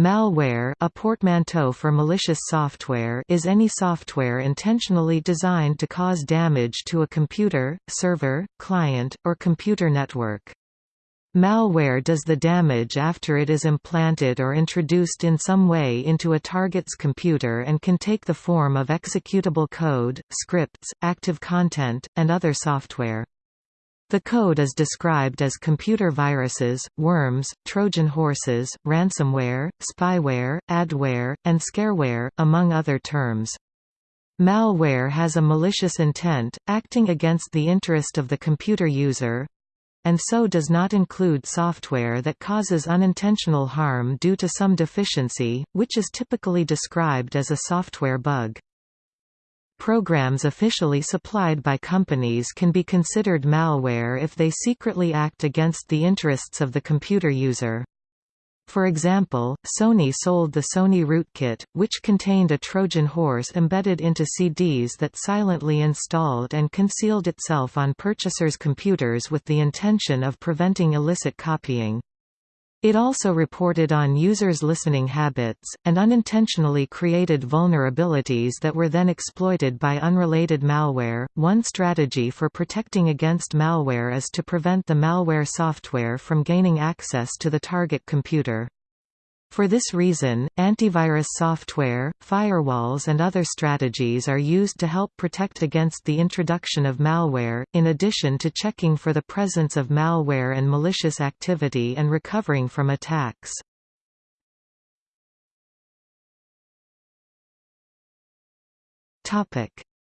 Malware a portmanteau for malicious software is any software intentionally designed to cause damage to a computer, server, client, or computer network. Malware does the damage after it is implanted or introduced in some way into a target's computer and can take the form of executable code, scripts, active content, and other software. The code is described as computer viruses, worms, Trojan horses, ransomware, spyware, adware, and scareware, among other terms. Malware has a malicious intent, acting against the interest of the computer user, and so does not include software that causes unintentional harm due to some deficiency, which is typically described as a software bug. Programs officially supplied by companies can be considered malware if they secretly act against the interests of the computer user. For example, Sony sold the Sony Rootkit, which contained a Trojan horse embedded into CDs that silently installed and concealed itself on purchasers' computers with the intention of preventing illicit copying. It also reported on users' listening habits, and unintentionally created vulnerabilities that were then exploited by unrelated malware. One strategy for protecting against malware is to prevent the malware software from gaining access to the target computer. For this reason, antivirus software, firewalls and other strategies are used to help protect against the introduction of malware, in addition to checking for the presence of malware and malicious activity and recovering from attacks.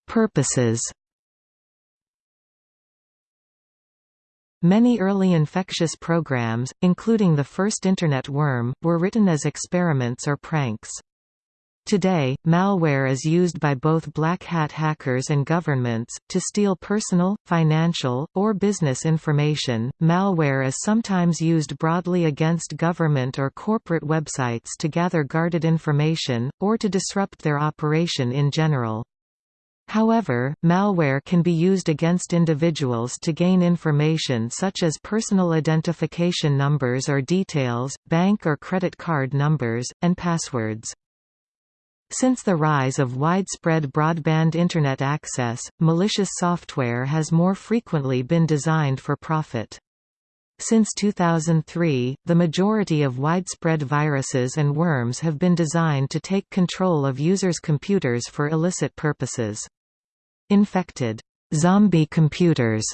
Purposes Many early infectious programs, including the first Internet worm, were written as experiments or pranks. Today, malware is used by both black hat hackers and governments, to steal personal, financial, or business information. Malware is sometimes used broadly against government or corporate websites to gather guarded information, or to disrupt their operation in general. However, malware can be used against individuals to gain information such as personal identification numbers or details, bank or credit card numbers, and passwords. Since the rise of widespread broadband Internet access, malicious software has more frequently been designed for profit. Since 2003, the majority of widespread viruses and worms have been designed to take control of users' computers for illicit purposes. Infected zombie computers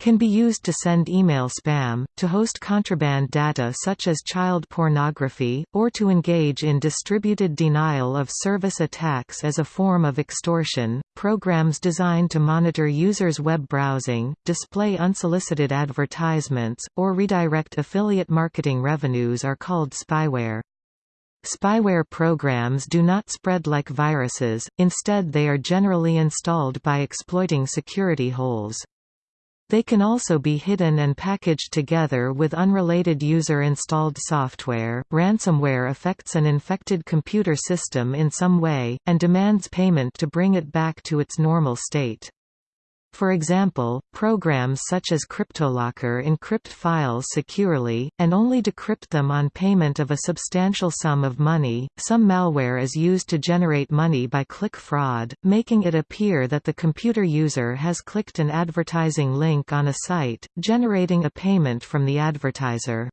can be used to send email spam, to host contraband data such as child pornography, or to engage in distributed denial of service attacks as a form of extortion. Programs designed to monitor users' web browsing, display unsolicited advertisements, or redirect affiliate marketing revenues are called spyware. Spyware programs do not spread like viruses, instead they are generally installed by exploiting security holes. They can also be hidden and packaged together with unrelated user-installed software. Ransomware affects an infected computer system in some way, and demands payment to bring it back to its normal state. For example, programs such as CryptoLocker encrypt files securely, and only decrypt them on payment of a substantial sum of money. Some malware is used to generate money by click fraud, making it appear that the computer user has clicked an advertising link on a site, generating a payment from the advertiser.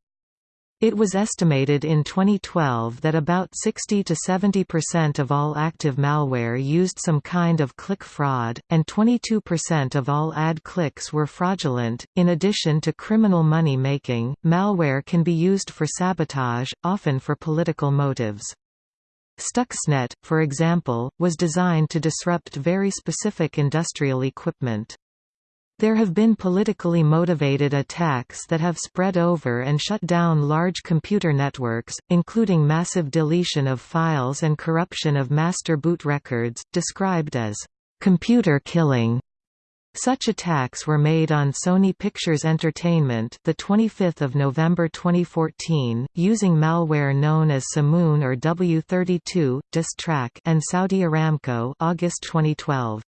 It was estimated in 2012 that about 60 to 70% of all active malware used some kind of click fraud, and 22% of all ad clicks were fraudulent. In addition to criminal money making, malware can be used for sabotage, often for political motives. Stuxnet, for example, was designed to disrupt very specific industrial equipment. There have been politically motivated attacks that have spread over and shut down large computer networks, including massive deletion of files and corruption of master boot records, described as computer killing. Such attacks were made on Sony Pictures Entertainment, the 25th of November 2014, using malware known as Shamoon or W32, Disttrack, and Saudi Aramco, August 2012.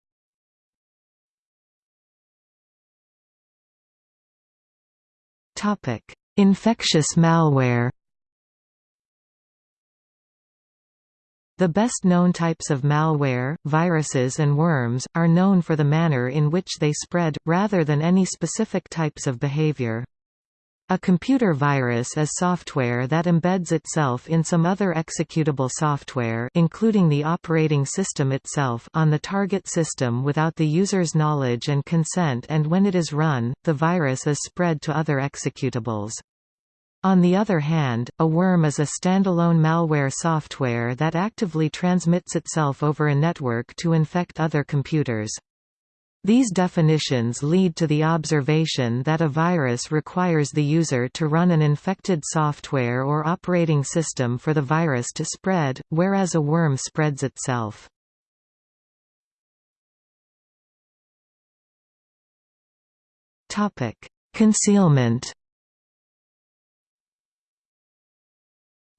Infectious malware The best known types of malware, viruses and worms, are known for the manner in which they spread, rather than any specific types of behavior. A computer virus is software that embeds itself in some other executable software including the operating system itself on the target system without the user's knowledge and consent and when it is run, the virus is spread to other executables. On the other hand, a worm is a standalone malware software that actively transmits itself over a network to infect other computers. These definitions lead to the observation that a virus requires the user to run an infected software or operating system for the virus to spread, whereas a worm spreads itself. Concealment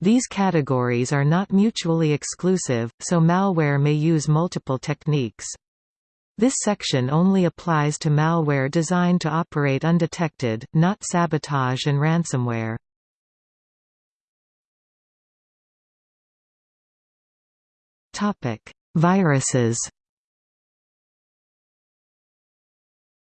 These categories are not mutually exclusive, so malware may use multiple techniques. This section only applies to malware designed to operate undetected, not sabotage and ransomware. Viruses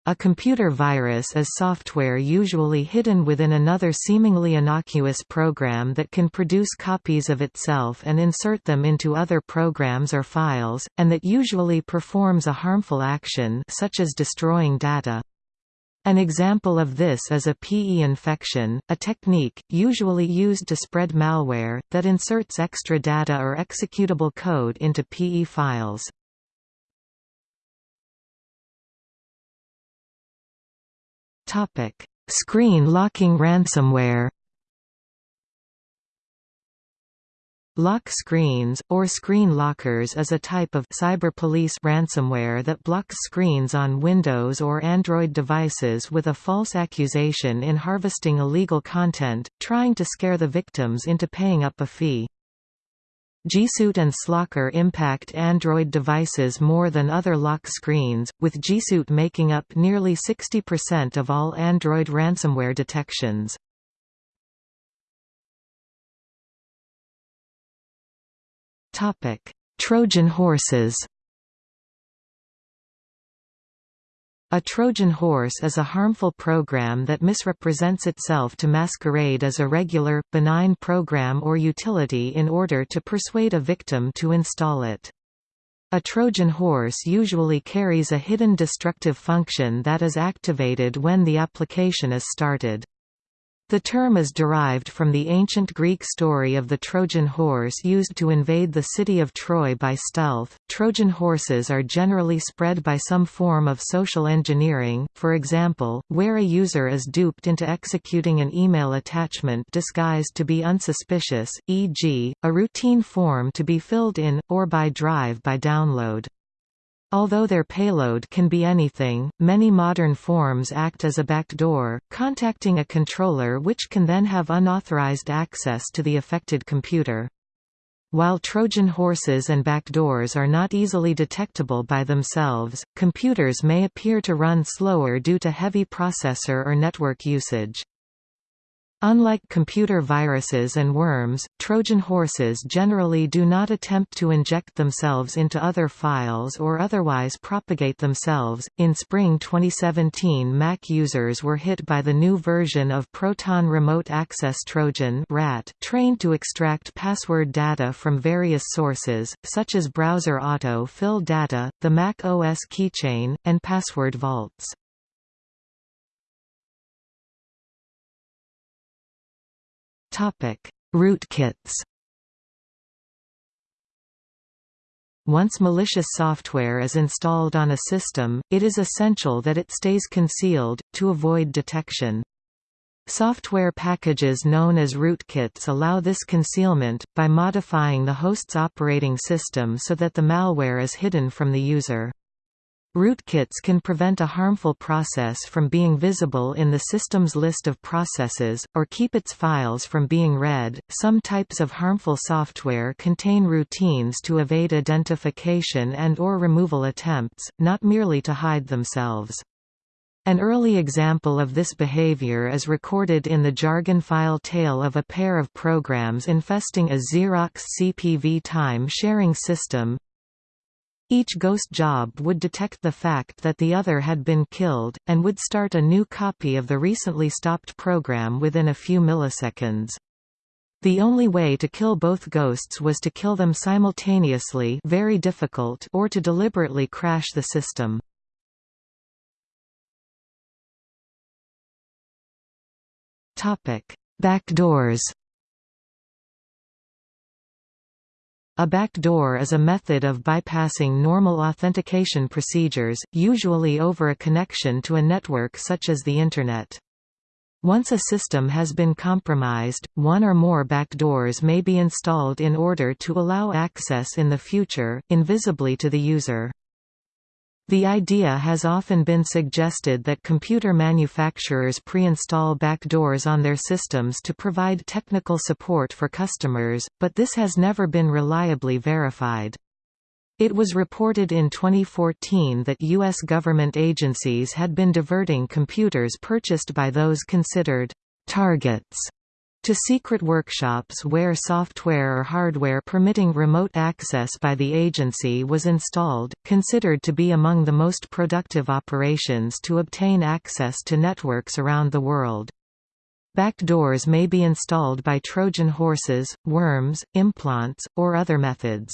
A computer virus is software usually hidden within another seemingly innocuous program that can produce copies of itself and insert them into other programs or files, and that usually performs a harmful action such as destroying data. An example of this is a PE infection, a technique, usually used to spread malware, that inserts extra data or executable code into PE files. Topic: Screen locking ransomware. Lock screens, or screen lockers is a type of cyber police ransomware that blocks screens on Windows or Android devices with a false accusation in harvesting illegal content, trying to scare the victims into paying up a fee. Jisut and Slocker impact Android devices more than other lock screens, with Jisut making up nearly 60% of all Android ransomware detections. Trojan horses A Trojan horse is a harmful program that misrepresents itself to masquerade as a regular, benign program or utility in order to persuade a victim to install it. A Trojan horse usually carries a hidden destructive function that is activated when the application is started. The term is derived from the ancient Greek story of the Trojan horse used to invade the city of Troy by stealth. Trojan horses are generally spread by some form of social engineering, for example, where a user is duped into executing an email attachment disguised to be unsuspicious, e.g., a routine form to be filled in, or by drive by download. Although their payload can be anything, many modern forms act as a backdoor, contacting a controller which can then have unauthorized access to the affected computer. While Trojan horses and backdoors are not easily detectable by themselves, computers may appear to run slower due to heavy processor or network usage. Unlike computer viruses and worms, Trojan horses generally do not attempt to inject themselves into other files or otherwise propagate themselves. In spring 2017, Mac users were hit by the new version of Proton Remote Access Trojan (RAT), trained to extract password data from various sources, such as browser auto-fill data, the Mac OS keychain, and password vaults. Rootkits. Once malicious software is installed on a system, it is essential that it stays concealed, to avoid detection. Software packages known as rootkits allow this concealment, by modifying the host's operating system so that the malware is hidden from the user. Rootkits can prevent a harmful process from being visible in the system's list of processes, or keep its files from being read. Some types of harmful software contain routines to evade identification and or removal attempts, not merely to hide themselves. An early example of this behavior is recorded in the jargon file tale of a pair of programs infesting a Xerox CP-V time-sharing system. Each ghost job would detect the fact that the other had been killed, and would start a new copy of the recently stopped program within a few milliseconds. The only way to kill both ghosts was to kill them simultaneously very difficult or to deliberately crash the system. Backdoors A backdoor is a method of bypassing normal authentication procedures, usually over a connection to a network such as the Internet. Once a system has been compromised, one or more backdoors may be installed in order to allow access in the future, invisibly to the user. The idea has often been suggested that computer manufacturers pre-install backdoors on their systems to provide technical support for customers, but this has never been reliably verified. It was reported in 2014 that U.S. government agencies had been diverting computers purchased by those considered targets to secret workshops where software or hardware permitting remote access by the agency was installed, considered to be among the most productive operations to obtain access to networks around the world. Backdoors may be installed by Trojan horses, worms, implants, or other methods.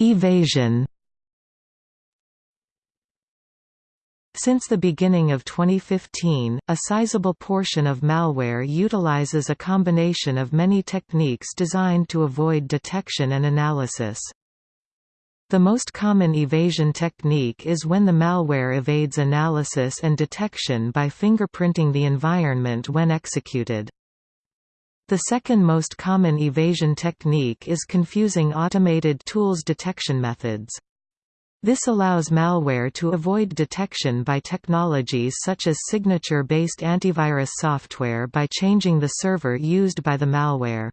Evasion Since the beginning of 2015, a sizable portion of malware utilizes a combination of many techniques designed to avoid detection and analysis. The most common evasion technique is when the malware evades analysis and detection by fingerprinting the environment when executed. The second most common evasion technique is confusing automated tools detection methods. This allows malware to avoid detection by technologies such as signature-based antivirus software by changing the server used by the malware.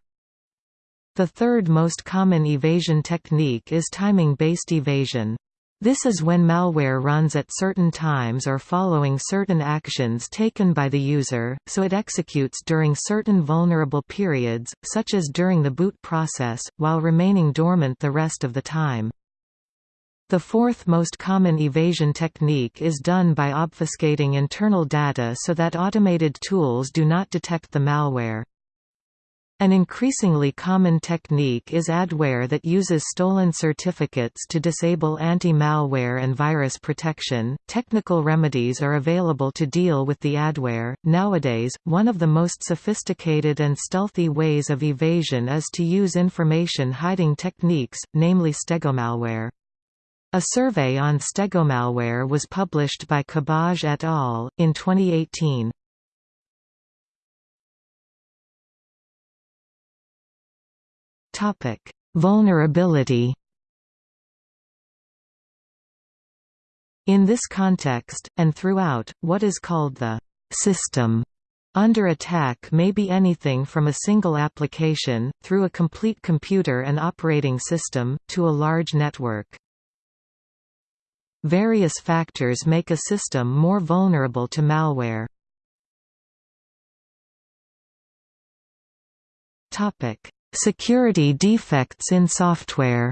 The third most common evasion technique is timing-based evasion. This is when malware runs at certain times or following certain actions taken by the user, so it executes during certain vulnerable periods, such as during the boot process, while remaining dormant the rest of the time. The fourth most common evasion technique is done by obfuscating internal data so that automated tools do not detect the malware. An increasingly common technique is adware that uses stolen certificates to disable anti-malware and virus protection. Technical remedies are available to deal with the adware. Nowadays, one of the most sophisticated and stealthy ways of evasion is to use information hiding techniques, namely stegomalware. A survey on stegomalware was published by Cabaj et al. in 2018. Topic: Vulnerability. In this context, and throughout, what is called the system under attack may be anything from a single application, through a complete computer and operating system, to a large network. Various factors make a system more vulnerable to malware. Security defects in software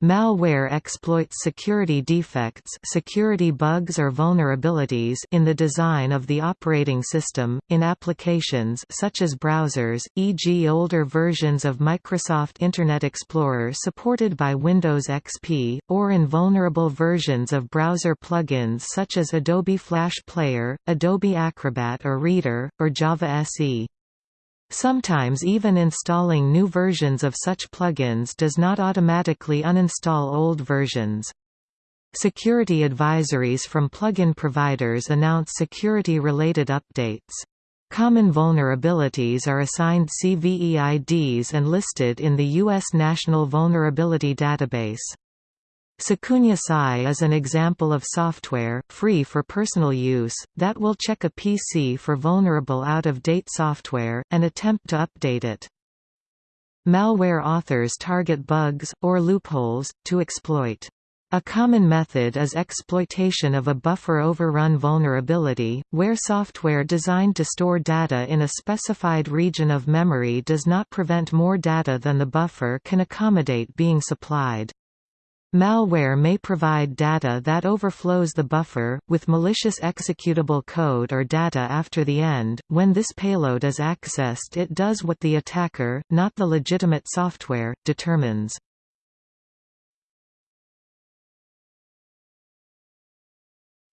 Malware exploits security defects security bugs or vulnerabilities in the design of the operating system, in applications such as browsers, e.g. older versions of Microsoft Internet Explorer supported by Windows XP, or in vulnerable versions of browser plugins such as Adobe Flash Player, Adobe Acrobat or Reader, or Java SE. Sometimes even installing new versions of such plugins does not automatically uninstall old versions. Security advisories from plugin providers announce security-related updates. Common vulnerabilities are assigned CVE IDs and listed in the U.S. National Vulnerability Database. Secunia Psi is an example of software, free for personal use, that will check a PC for vulnerable out-of-date software, and attempt to update it. Malware authors target bugs, or loopholes, to exploit. A common method is exploitation of a buffer overrun vulnerability, where software designed to store data in a specified region of memory does not prevent more data than the buffer can accommodate being supplied. Malware may provide data that overflows the buffer, with malicious executable code or data after the end. When this payload is accessed it does what the attacker, not the legitimate software, determines.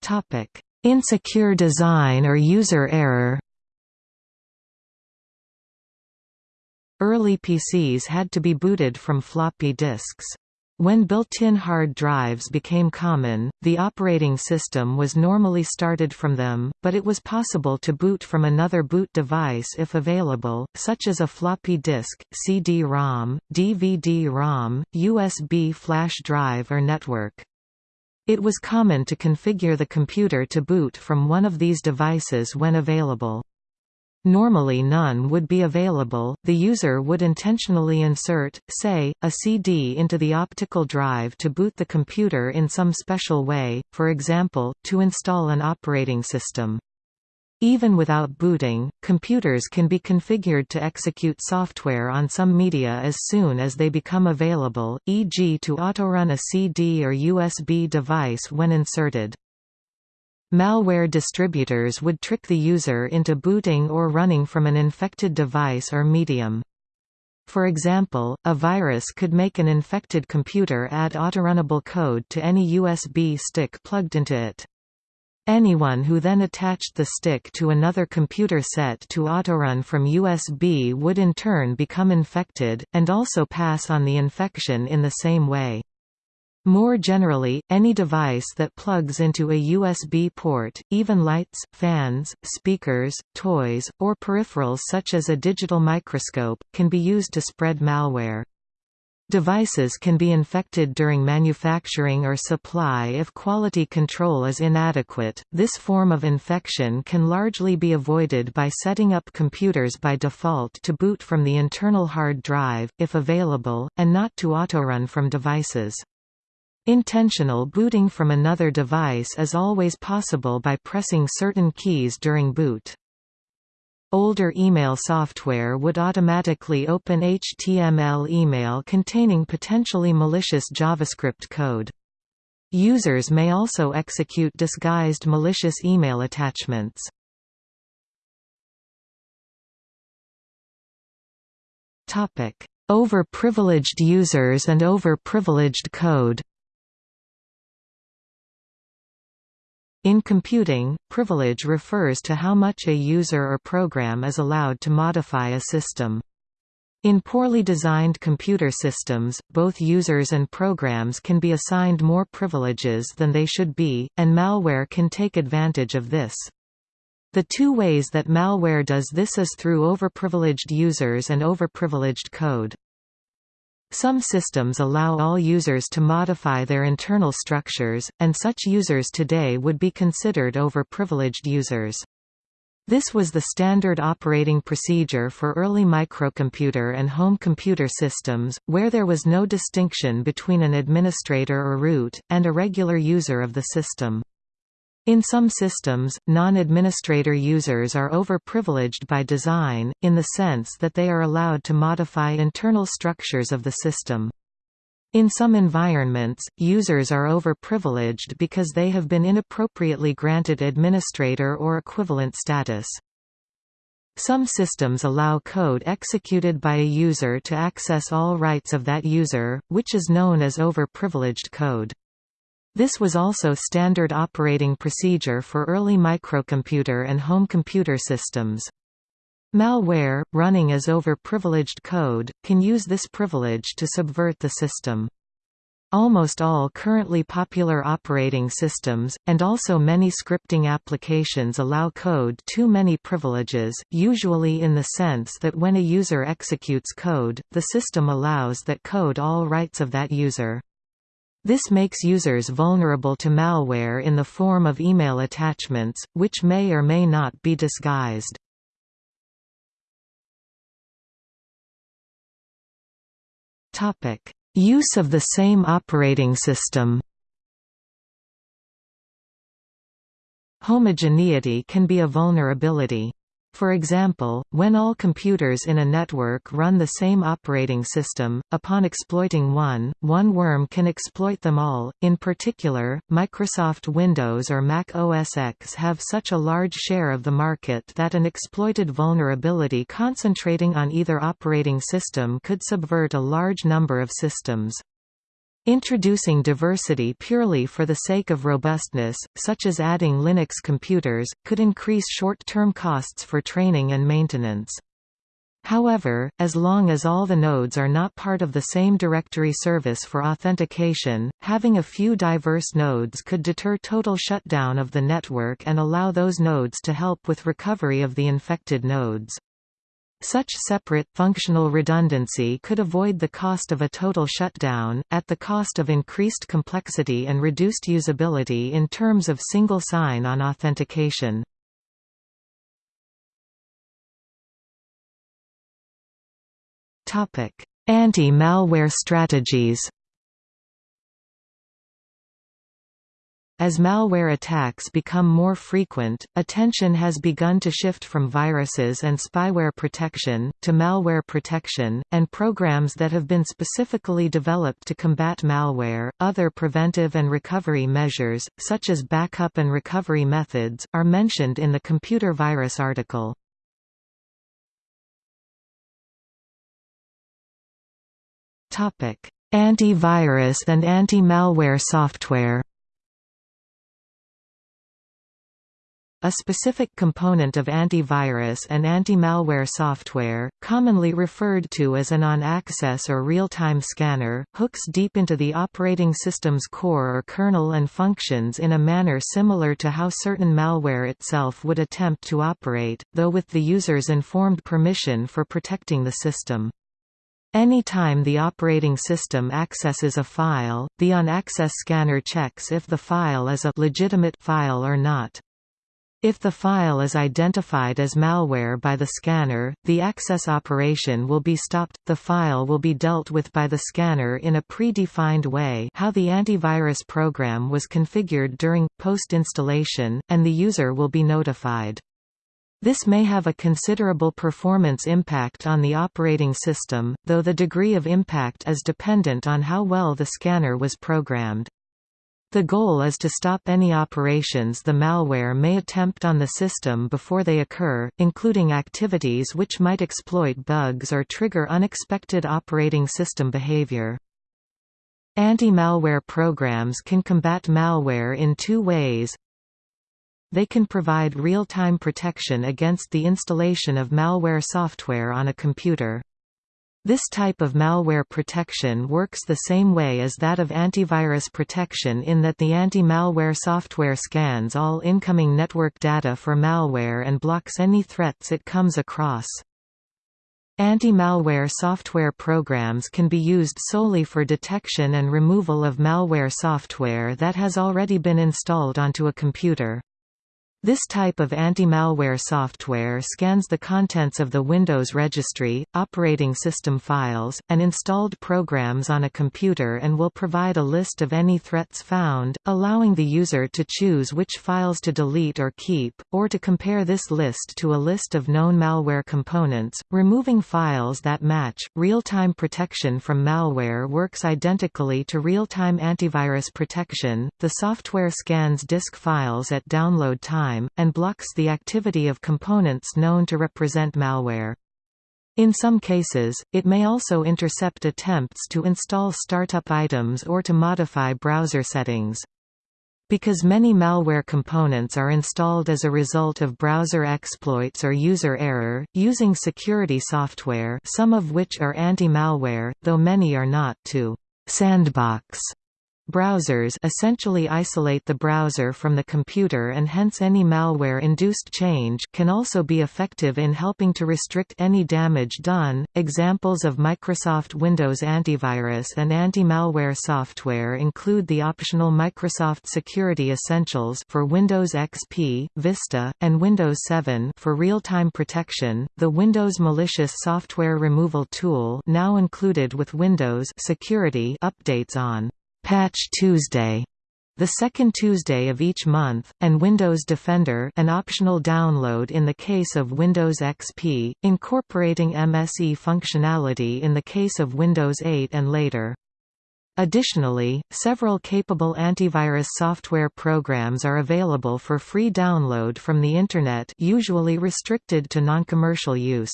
Topic: Insecure design or user error. Early PCs had to be booted from floppy disks. When built-in hard drives became common, the operating system was normally started from them, but it was possible to boot from another boot device if available, such as a floppy disk, CD-ROM, DVD-ROM, USB flash drive or network. It was common to configure the computer to boot from one of these devices when available. Normally none would be available, the user would intentionally insert, say, a CD into the optical drive to boot the computer in some special way, for example, to install an operating system. Even without booting, computers can be configured to execute software on some media as soon as they become available, e.g. to autorun a CD or USB device when inserted. Malware distributors would trick the user into booting or running from an infected device or medium. For example, a virus could make an infected computer add autorunnable code to any USB stick plugged into it. Anyone who then attached the stick to another computer set to autorun from USB would in turn become infected, and also pass on the infection in the same way. More generally, any device that plugs into a USB port, even lights, fans, speakers, toys, or peripherals such as a digital microscope, can be used to spread malware. Devices can be infected during manufacturing or supply if quality control is inadequate. This form of infection can largely be avoided by setting up computers by default to boot from the internal hard drive, if available, and not to autorun from devices. Intentional booting from another device is always possible by pressing certain keys during boot. Older email software would automatically open HTML email containing potentially malicious JavaScript code. Users may also execute disguised malicious email attachments. Overprivileged users and overprivileged code In computing, privilege refers to how much a user or program is allowed to modify a system. In poorly designed computer systems, both users and programs can be assigned more privileges than they should be, and malware can take advantage of this. The two ways that malware does this is through overprivileged users and overprivileged code. Some systems allow all users to modify their internal structures, and such users today would be considered overprivileged users. This was the standard operating procedure for early microcomputer and home computer systems, where there was no distinction between an administrator or root, and a regular user of the system. In some systems, non-administrator users are overprivileged by design, in the sense that they are allowed to modify internal structures of the system. In some environments, users are overprivileged because they have been inappropriately granted administrator or equivalent status. Some systems allow code executed by a user to access all rights of that user, which is known as overprivileged code. This was also standard operating procedure for early microcomputer and home computer systems. Malware, running as overprivileged code, can use this privilege to subvert the system. Almost all currently popular operating systems, and also many scripting applications allow code too many privileges, usually in the sense that when a user executes code, the system allows that code all rights of that user. This makes users vulnerable to malware in the form of email attachments, which may or may not be disguised. Use of the same operating system Homogeneity can be a vulnerability. For example, when all computers in a network run the same operating system, upon exploiting one, one worm can exploit them all. In particular, Microsoft Windows or Mac OS X have such a large share of the market that an exploited vulnerability concentrating on either operating system could subvert a large number of systems. Introducing diversity purely for the sake of robustness, such as adding Linux computers, could increase short-term costs for training and maintenance. However, as long as all the nodes are not part of the same directory service for authentication, having a few diverse nodes could deter total shutdown of the network and allow those nodes to help with recovery of the infected nodes. Such separate, functional redundancy could avoid the cost of a total shutdown, at the cost of increased complexity and reduced usability in terms of single sign-on authentication. Anti-malware strategies As malware attacks become more frequent, attention has begun to shift from viruses and spyware protection, to malware protection, and programs that have been specifically developed to combat malware. Other preventive and recovery measures, such as backup and recovery methods, are mentioned in the computer virus article. Antivirus and anti-malware software A specific component of antivirus and anti-malware software, commonly referred to as an on-access or real-time scanner, hooks deep into the operating system's core or kernel and functions in a manner similar to how certain malware itself would attempt to operate, though with the user's informed permission for protecting the system. Any time the operating system accesses a file, the on-access scanner checks if the file is a legitimate file or not. If the file is identified as malware by the scanner, the access operation will be stopped, the file will be dealt with by the scanner in a pre-defined way how the antivirus program was configured during, post-installation, and the user will be notified. This may have a considerable performance impact on the operating system, though the degree of impact is dependent on how well the scanner was programmed. The goal is to stop any operations the malware may attempt on the system before they occur, including activities which might exploit bugs or trigger unexpected operating system behavior. Anti-malware programs can combat malware in two ways. They can provide real-time protection against the installation of malware software on a computer. This type of malware protection works the same way as that of antivirus protection in that the anti-malware software scans all incoming network data for malware and blocks any threats it comes across. Anti-malware software programs can be used solely for detection and removal of malware software that has already been installed onto a computer. This type of anti-malware software scans the contents of the Windows registry, operating system files, and installed programs on a computer and will provide a list of any threats found, allowing the user to choose which files to delete or keep, or to compare this list to a list of known malware components, removing files that match. Real-time protection from malware works identically to real-time antivirus protection. The software scans disk files at download time and blocks the activity of components known to represent malware. In some cases, it may also intercept attempts to install startup items or to modify browser settings. Because many malware components are installed as a result of browser exploits or user error, using security software some of which are anti-malware, though many are not to «sandbox» Browsers essentially isolate the browser from the computer and hence any malware-induced change can also be effective in helping to restrict any damage done. Examples of Microsoft Windows antivirus and anti-malware software include the optional Microsoft Security Essentials for Windows XP, Vista, and Windows 7 for real-time protection, the Windows Malicious Software Removal Tool now included with Windows Security updates on Patch Tuesday the second Tuesday of each month, and Windows Defender an optional download in the case of Windows XP, incorporating MSE functionality in the case of Windows 8 and later. Additionally, several capable antivirus software programs are available for free download from the Internet usually restricted to non-commercial use.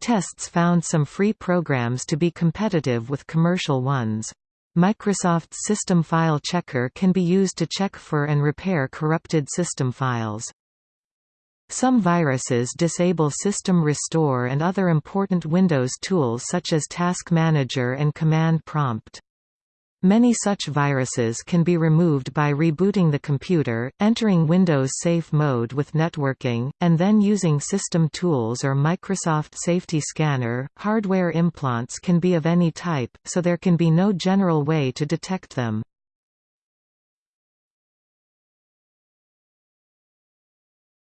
Tests found some free programs to be competitive with commercial ones. Microsoft's System File Checker can be used to check for and repair corrupted system files. Some viruses disable System Restore and other important Windows tools such as Task Manager and Command Prompt. Many such viruses can be removed by rebooting the computer, entering Windows Safe Mode with networking, and then using System Tools or Microsoft Safety Scanner. Hardware implants can be of any type, so there can be no general way to detect them.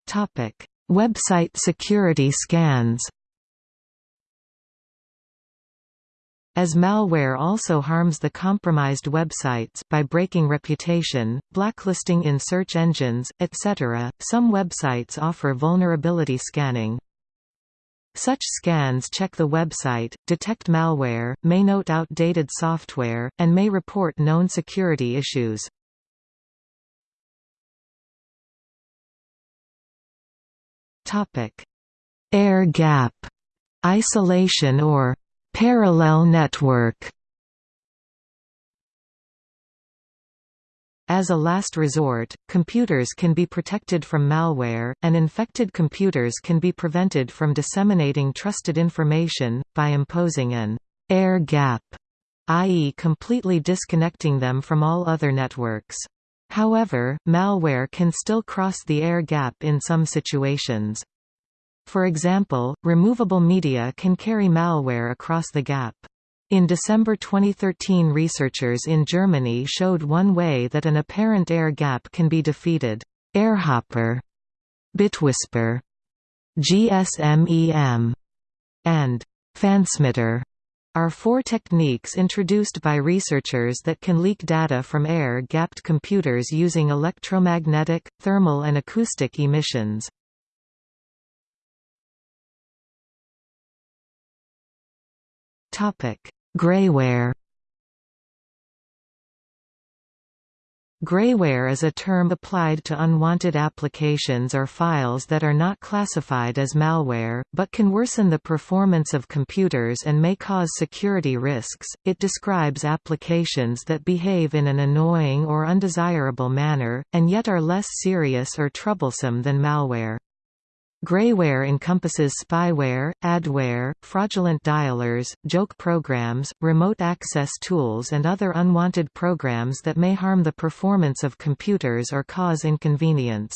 Topic: Website security scans. As malware also harms the compromised websites by breaking reputation, blacklisting in search engines, etc., some websites offer vulnerability scanning. Such scans check the website, detect malware, may note outdated software, and may report known security issues. Air gap isolation or Parallel network As a last resort, computers can be protected from malware, and infected computers can be prevented from disseminating trusted information, by imposing an air gap, i.e. completely disconnecting them from all other networks. However, malware can still cross the air gap in some situations. For example, removable media can carry malware across the gap. In December 2013 researchers in Germany showed one way that an apparent air gap can be defeated. Airhopper, Bitwhisper, GSMEM, and Fansmitter are four techniques introduced by researchers that can leak data from air-gapped computers using electromagnetic, thermal and acoustic emissions. Topic: Grayware. Grayware is a term applied to unwanted applications or files that are not classified as malware, but can worsen the performance of computers and may cause security risks. It describes applications that behave in an annoying or undesirable manner, and yet are less serious or troublesome than malware. Grayware encompasses spyware, adware, fraudulent dialers, joke programs, remote access tools and other unwanted programs that may harm the performance of computers or cause inconvenience.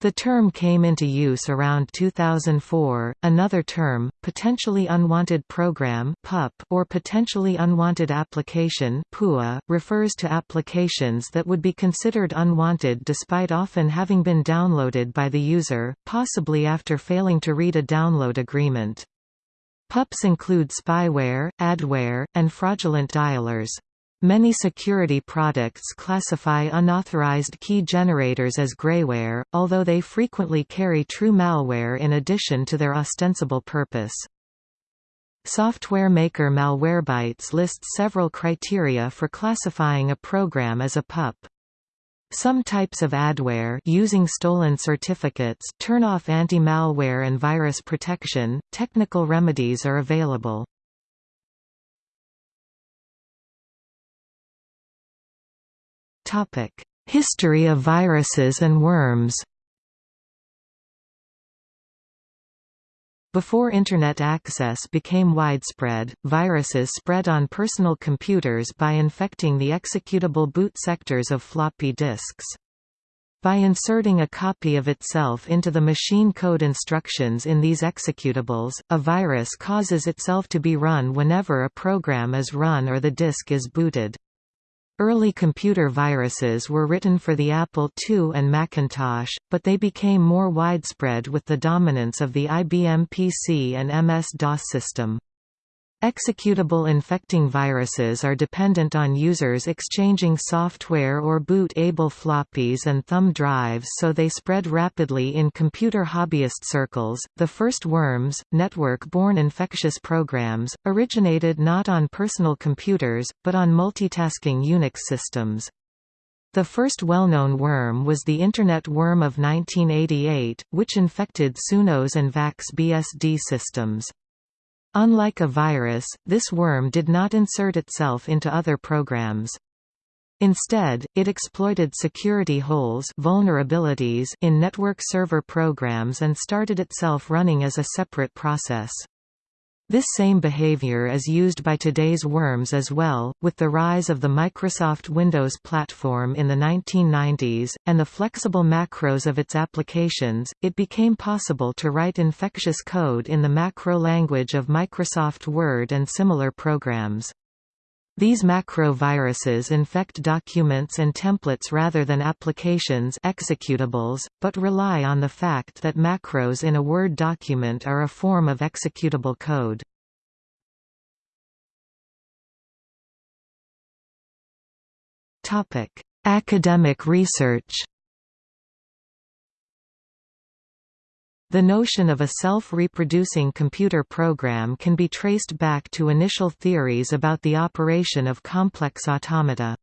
The term came into use around 2004. Another term, potentially unwanted program (PUP) or potentially unwanted application (PUA), refers to applications that would be considered unwanted despite often having been downloaded by the user, possibly after failing to read a download agreement. PUPs include spyware, adware, and fraudulent dialers. Many security products classify unauthorized key generators as grayware, although they frequently carry true malware in addition to their ostensible purpose. Software maker Malwarebytes lists several criteria for classifying a program as a PUP. Some types of adware using stolen certificates turn off anti-malware and virus protection. Technical remedies are available. History of viruses and worms Before Internet access became widespread, viruses spread on personal computers by infecting the executable boot sectors of floppy disks. By inserting a copy of itself into the machine code instructions in these executables, a virus causes itself to be run whenever a program is run or the disk is booted. Early computer viruses were written for the Apple II and Macintosh, but they became more widespread with the dominance of the IBM PC and MS-DOS system. Executable infecting viruses are dependent on users exchanging software or boot-able floppies and thumb drives so they spread rapidly in computer hobbyist circles. The first worms, network-borne infectious programs, originated not on personal computers, but on multitasking Unix systems. The first well-known worm was the Internet worm of 1988, which infected SunOS and VAX BSD systems. Unlike a virus, this worm did not insert itself into other programs. Instead, it exploited security holes vulnerabilities in network server programs and started itself running as a separate process. This same behavior is used by today's worms as well, with the rise of the Microsoft Windows platform in the 1990s, and the flexible macros of its applications, it became possible to write infectious code in the macro language of Microsoft Word and similar programs. These macro viruses infect documents and templates rather than applications executables, but rely on the fact that macros in a Word document are a form of executable code. Academic research The notion of a self-reproducing computer program can be traced back to initial theories about the operation of complex automata.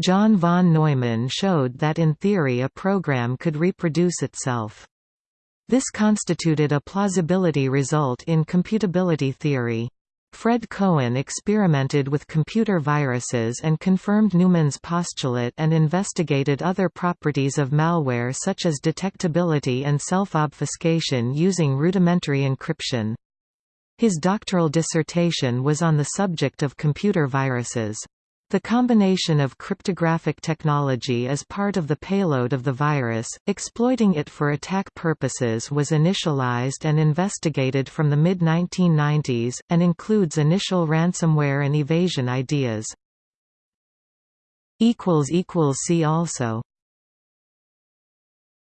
John von Neumann showed that in theory a program could reproduce itself. This constituted a plausibility result in computability theory. Fred Cohen experimented with computer viruses and confirmed Neumann's postulate and investigated other properties of malware such as detectability and self-obfuscation using rudimentary encryption. His doctoral dissertation was on the subject of computer viruses. The combination of cryptographic technology as part of the payload of the virus, exploiting it for attack purposes was initialized and investigated from the mid-1990s, and includes initial ransomware and evasion ideas. See also